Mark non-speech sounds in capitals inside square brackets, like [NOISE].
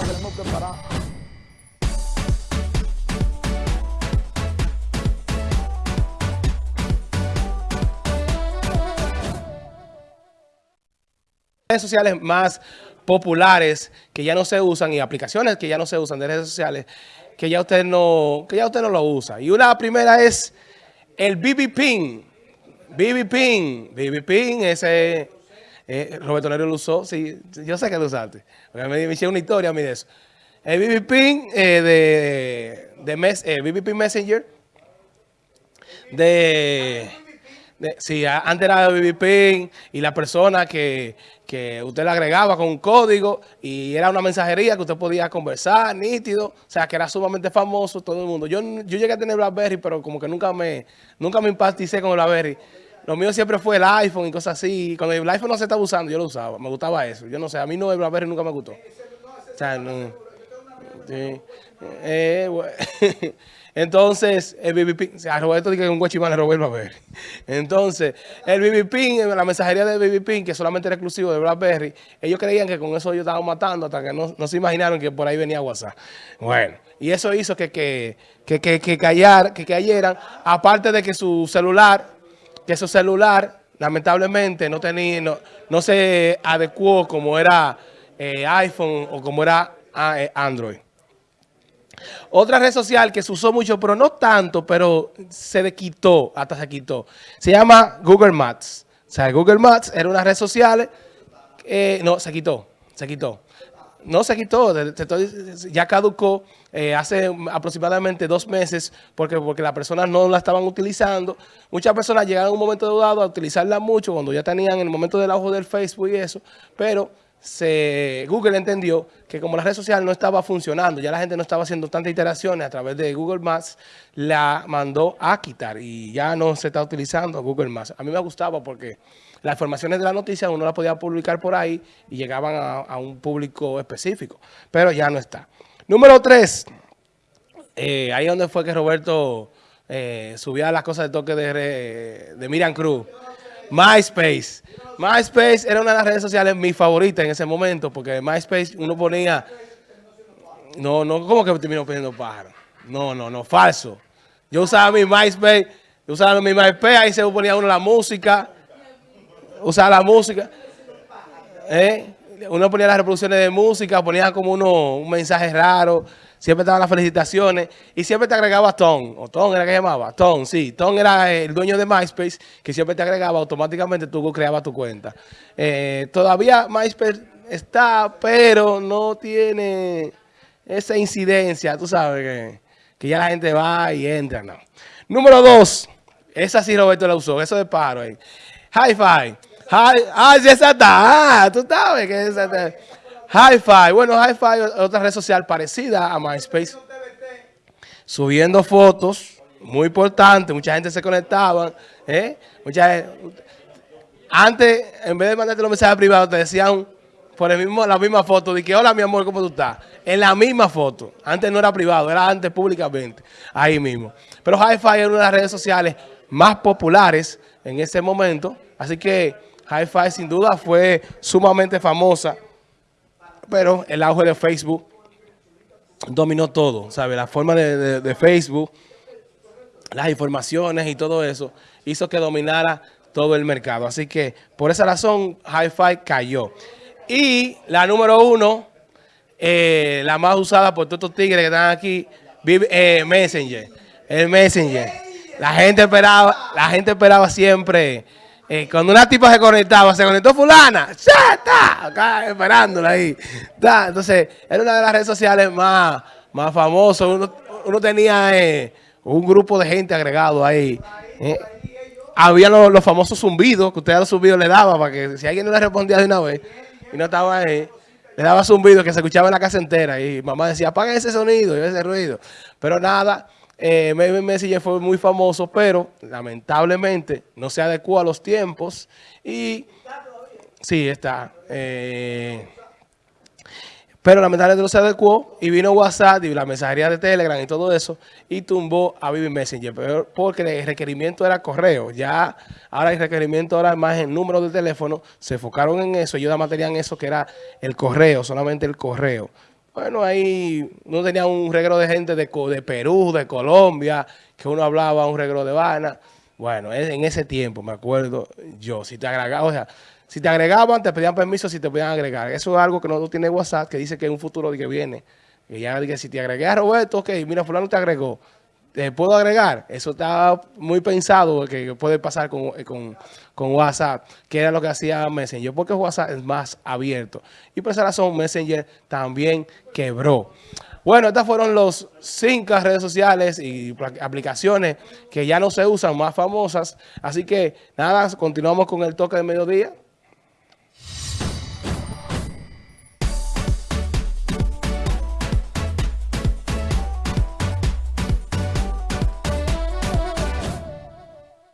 tema que tenemos preparado. redes sociales más populares que ya no se usan y aplicaciones que ya no se usan de redes sociales que ya usted no, que ya usted no lo usa. Y una primera es el BB Pin. BB Pin. BB Pin, ese eh, Roberto Nero lo usó. Sí, yo sé que lo usaste. Me, me hicieron una historia a mí de eso. El BB eh, de, de mes, eh, BB Messenger de sí, antes era de BB y la persona que, usted le agregaba con un código y era una mensajería que usted podía conversar, nítido, o sea, que era sumamente famoso todo el mundo. Yo, yo llegué a tener BlackBerry, pero como que nunca me, nunca me impacticé con el BlackBerry. Lo mío siempre fue el iPhone y cosas así. Cuando el iPhone no se estaba usando, yo lo usaba. Me gustaba eso. Yo no sé, a mí no el BlackBerry nunca me gustó. O sea, no. Sí. Eh. [LAUGHS] Entonces, el BB a Roberto dice que un guachimán le robó el BlackBerry. Entonces, el BB la mensajería de BB que solamente era exclusivo de BlackBerry, ellos creían que con eso ellos estaban matando hasta que no, se imaginaron que por ahí venía WhatsApp. Bueno, y eso hizo que, que, que, que, que cayeran, aparte de que su celular, que su celular, lamentablemente, no tenía, no, no se adecuó como era eh, iPhone o como era ah, eh, Android. Otra red social que se usó mucho, pero no tanto, pero se le quitó, hasta se quitó. Se llama Google Maps. O sea, Google Maps era una red social, eh, no, se quitó, se quitó. No se quitó, ya caducó eh, hace aproximadamente dos meses porque, porque las personas no la estaban utilizando. Muchas personas llegaron en un momento dado a utilizarla mucho cuando ya tenían en el momento del auge del Facebook y eso, pero Google entendió que como la red social no estaba funcionando, ya la gente no estaba haciendo tantas interacciones a través de Google Maps, la mandó a quitar y ya no se está utilizando Google Maps. A mí me gustaba porque las informaciones de la noticia uno las podía publicar por ahí y llegaban a, un público específico, pero ya no está. Número tres, eh, ahí donde fue que Roberto eh, subía las cosas de toque de, de Miriam Cruz. MySpace. MySpace era una de las redes sociales mi favorita en ese momento, porque MySpace uno ponía... No, no, ¿cómo que terminó poniendo pájaro? No, no, no, falso. Yo usaba mi MySpace, yo usaba mi MySpace, ahí se ponía uno la música, usaba la música. ¿eh? Uno ponía las reproducciones de música, ponía como uno un mensaje raro siempre estaban las felicitaciones y siempre te agregaba Tom, o Tom era que llamaba, Tom, sí, Tom era el dueño de MySpace que siempre te agregaba, automáticamente tú creabas tu cuenta. Eh, todavía MySpace está, pero no tiene esa incidencia, tú sabes que, que ya la gente va y entra, no. Número dos, esa sí Roberto la usó, eso de paro ahí. Hi-Fi. Ah, sí, esa está. Ah, tú sabes que esa está. Hi-Fi. Bueno, Hi-Fi es otra red social parecida a MySpace. Subiendo fotos, muy importante. Mucha gente se conectaba. ¿eh? Mucha antes, en vez de mandarte los mensajes privados, te decían por el mismo, la misma foto de que, hola, mi amor, ¿cómo tú estás? En la misma foto. Antes no era privado, era antes públicamente. Ahí mismo. Pero Hi-Fi es una de las redes sociales más populares en ese momento. Así que Hi-Fi sin duda fue sumamente famosa pero el auge de Facebook dominó todo, ¿sabe? La forma de, Facebook, las informaciones y todo eso, hizo que dominara todo el mercado. Así que por esa razón, Hi-Fi cayó. Y la número uno, eh, la más usada por todos estos tigres que están aquí, eh, Messenger. El Messenger. La gente esperaba, la gente esperaba siempre eh, cuando una tipa se conectaba, se conectó fulana, ¡ya está! Acá esperándola ahí. Entonces, era una de las redes sociales más, más famosas. Uno, tenía eh, un grupo de gente agregado ahí. Eh. había los, famosos zumbidos, que usted a los zumbidos le daba, para que si alguien no le respondía de una vez y no estaba ahí, le daba zumbido que se escuchaba en la casa entera. Y mamá decía, apaga ese sonido y ese ruido. Pero nada, eh, Messenger fue muy famoso, pero lamentablemente no se adecuó a los tiempos y sí está. Eh, pero lamentablemente no se adecuó y vino WhatsApp y la mensajería de Telegram y todo eso y tumbó a Vivi Messenger, pero porque el requerimiento era correo. Ya ahora el requerimiento ahora más en número de teléfono, se enfocaron en eso, ellos más tenían eso que era el correo, solamente el correo. Bueno, ahí uno tenía un regro de gente de, de Perú, de Colombia, que uno hablaba un regro de Habana. Bueno, en ese tiempo, me acuerdo yo, si te agregaba, o sea, si te agregaban, te pedían permiso si te podían agregar. Eso es algo que no tiene WhatsApp, que dice que en un futuro que viene. Que ya que si te agregué a Roberto, ok, mira, fulano te agregó. ¿Te puedo agregar? Eso está muy pensado que puede pasar con, con, con, WhatsApp, que era lo que hacía Messenger, porque WhatsApp es más abierto. Y por esa razón Messenger también quebró. Bueno, estas fueron los cinco redes sociales y aplicaciones que ya no se usan, más famosas. Así que nada, continuamos con el toque de mediodía.